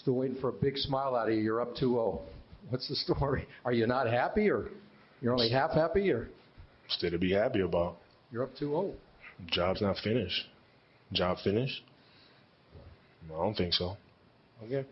Still waiting for a big smile out of you. You're up 2-0. What's the story? Are you not happy, or you're only half happy, or Still to be happy about. you're up oh? 2-0? Job's not finished. Job finished? I don't think so. Okay.